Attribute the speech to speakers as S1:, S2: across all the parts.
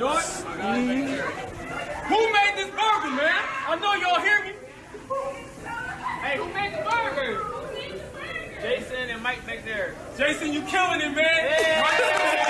S1: Who made this burger, man? I know y'all hear me. Hey, who made the burger? Jason and Mike back there.
S2: Jason, you killing it, man.
S1: Yeah.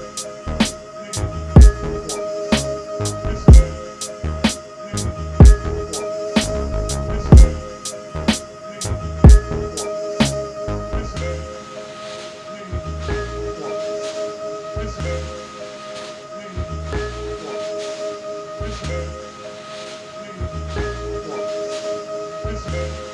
S1: Thanks.